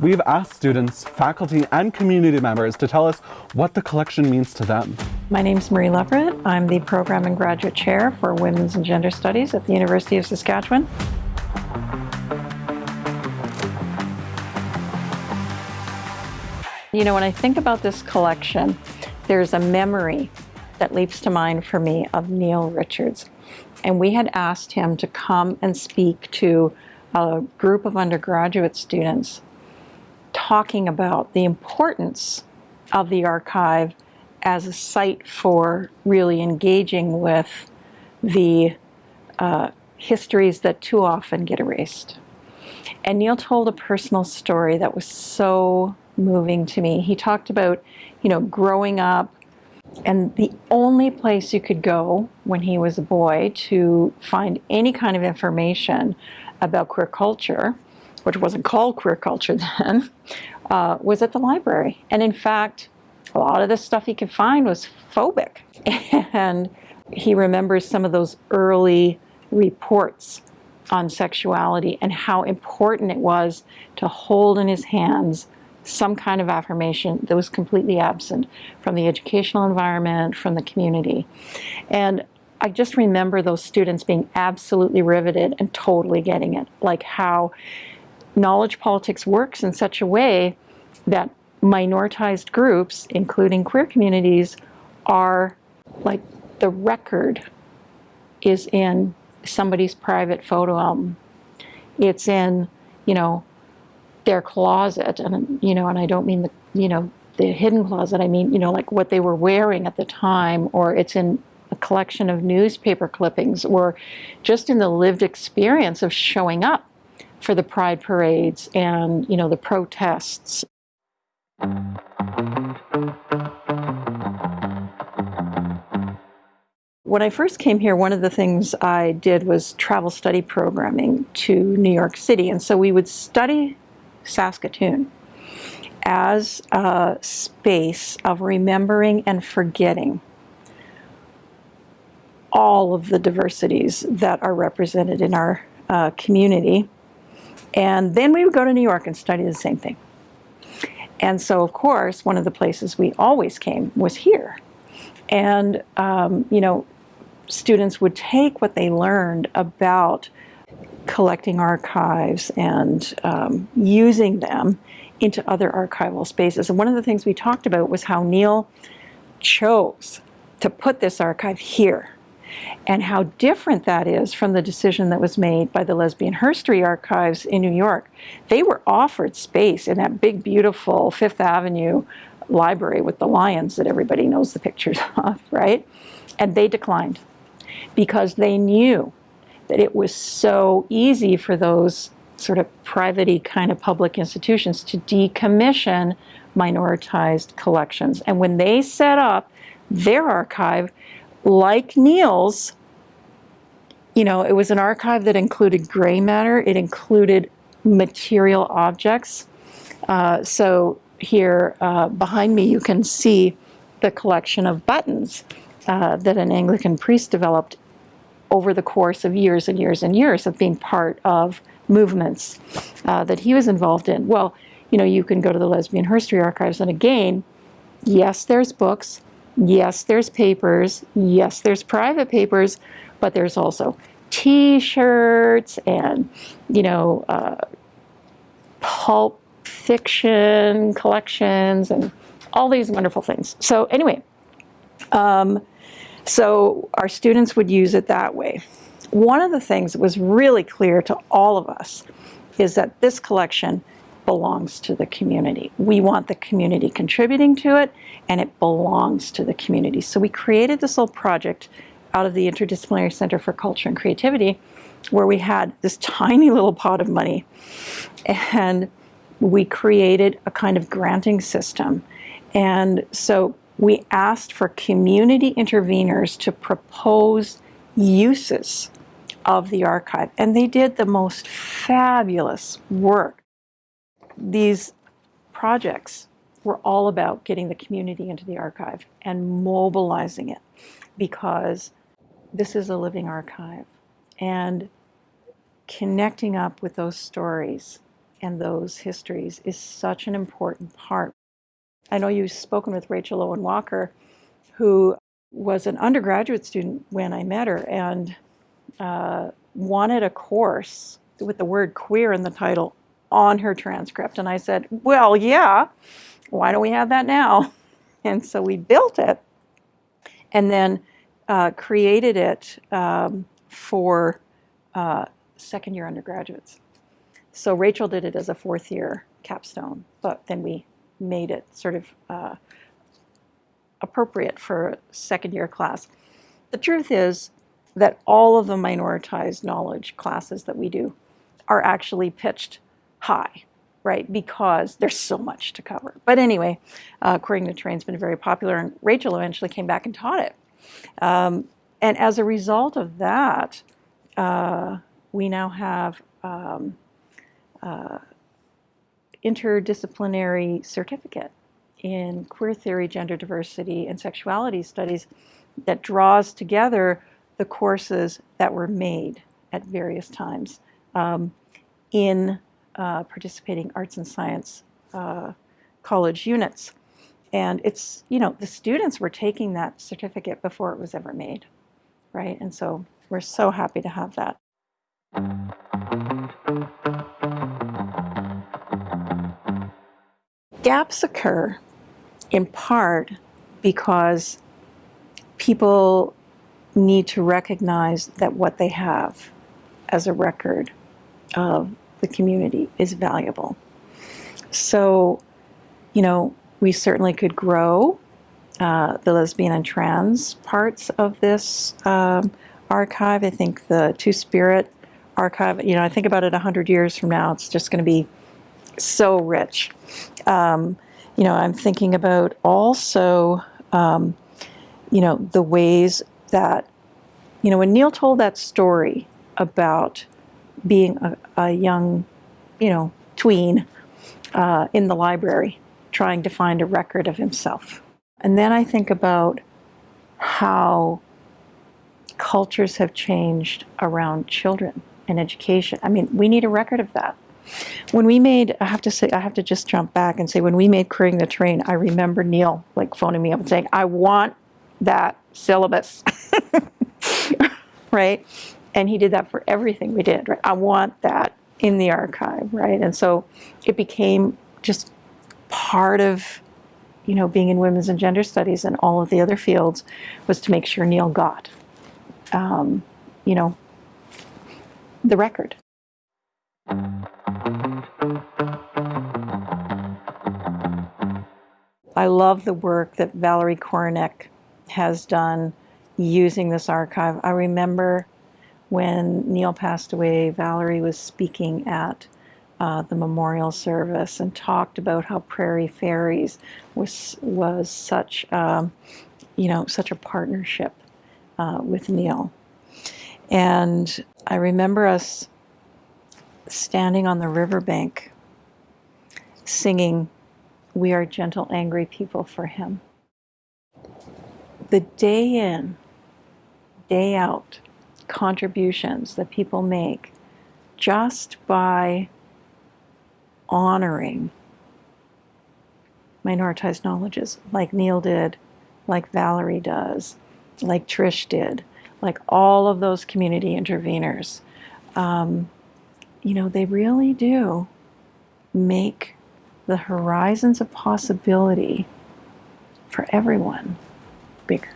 we've asked students, faculty, and community members to tell us what the collection means to them. My name is Marie Lovrod. I'm the Program and Graduate Chair for Women's and Gender Studies at the University of Saskatchewan. You know, when I think about this collection, there's a memory that leaps to mind for me of Neil Richards. And we had asked him to come and speak to a group of undergraduate students talking about the importance of the archive as a site for really engaging with the uh, histories that too often get erased. And Neil told a personal story that was so moving to me. He talked about, you know, growing up and the only place you could go when he was a boy to find any kind of information about queer culture, which wasn't called queer culture then, uh, was at the library. And in fact, a lot of the stuff he could find was phobic. And he remembers some of those early reports on sexuality and how important it was to hold in his hands some kind of affirmation that was completely absent from the educational environment, from the community. And I just remember those students being absolutely riveted and totally getting it, like how knowledge politics works in such a way that minoritized groups, including queer communities, are like the record is in somebody's private photo album. It's in, you know, their closet and you know and I don't mean the you know the hidden closet I mean you know like what they were wearing at the time or it's in a collection of newspaper clippings or just in the lived experience of showing up for the pride parades and you know the protests When I first came here, one of the things I did was travel study programming to New York City. And so we would study Saskatoon as a space of remembering and forgetting all of the diversities that are represented in our uh, community. And then we would go to New York and study the same thing. And so, of course, one of the places we always came was here. And, um, you know, students would take what they learned about collecting archives and um, using them into other archival spaces. And one of the things we talked about was how Neil chose to put this archive here and how different that is from the decision that was made by the Lesbian Herstory Archives in New York. They were offered space in that big, beautiful Fifth Avenue library with the lions that everybody knows the pictures of, right? And they declined because they knew that it was so easy for those sort of private kind of public institutions to decommission minoritized collections. And when they set up their archive, like Neil's, you know, it was an archive that included gray matter, it included material objects. Uh, so here uh, behind me you can see the collection of buttons uh, that an Anglican priest developed over the course of years and years and years of being part of movements uh, that he was involved in. Well, you know, you can go to the Lesbian Herstory Archives, and again, yes, there's books, yes, there's papers, yes, there's private papers, but there's also T-shirts and, you know, uh, pulp fiction collections and all these wonderful things. So anyway, um, so our students would use it that way. One of the things that was really clear to all of us is that this collection belongs to the community. We want the community contributing to it, and it belongs to the community. So we created this little project out of the Interdisciplinary Center for Culture and Creativity, where we had this tiny little pot of money, and we created a kind of granting system. And so we asked for community interveners to propose uses of the archive, and they did the most fabulous work. These projects were all about getting the community into the archive and mobilizing it because this is a living archive and connecting up with those stories and those histories is such an important part. I know you've spoken with Rachel Loewen Walker, who was an undergraduate student when I met her and uh, wanted a course with the word queer in the title on her transcript. And I said, Well, yeah, why don't we have that now? And so we built it and then uh, created it um, for uh, second year undergraduates. So Rachel did it as a fourth year capstone, but then we made it sort of uh, appropriate for a second year class. The truth is that all of the minoritized knowledge classes that we do are actually pitched high, right? Because there's so much to cover. But anyway, uh, Querying the Terrain's been very popular, and Rachel eventually came back and taught it. Um, and as a result of that, uh, we now have um, uh, interdisciplinary certificate in queer theory, gender diversity, and sexuality studies that draws together the courses that were made at various times um, in uh, participating arts and science uh, college units. And it's, you know, the students were taking that certificate before it was ever made, right? And so we're so happy to have that. Gaps occur in part because people need to recognize that what they have as a record of the community is valuable. So, you know, we certainly could grow uh, the lesbian and trans parts of this um, archive. I think the Two Spirit archive, you know, I think about it 100 years from now, it's just going to be so rich. Um, you know, I'm thinking about also, um, you know, the ways that, you know, when Neil told that story about being a, a young, you know, tween uh, in the library trying to find a record of himself. And then I think about how cultures have changed around children and education. I mean, we need a record of that. When we made, I have to say, I have to just jump back and say, when we made Querying the Terrain, I remember Neil like phoning me up and saying, I want that syllabus. right? And he did that for everything we did, right? I want that in the archive, right? And so it became just part of, you know, being in women's and gender studies and all of the other fields was to make sure Neil got, um, you know, the record. I love the work that Valerie Korinek has done using this archive. I remember when Neil passed away, Valerie was speaking at uh, the memorial service and talked about how Prairie Fairies was was such um, you know such a partnership uh, with Neil. And I remember us standing on the riverbank singing, We are gentle, angry people for him. The day in, day out contributions that people make just by honoring minoritized knowledges like Neil did, like Valerie does, like Trish did, like all of those community interveners. Um, you know, they really do make the horizons of possibility for everyone bigger.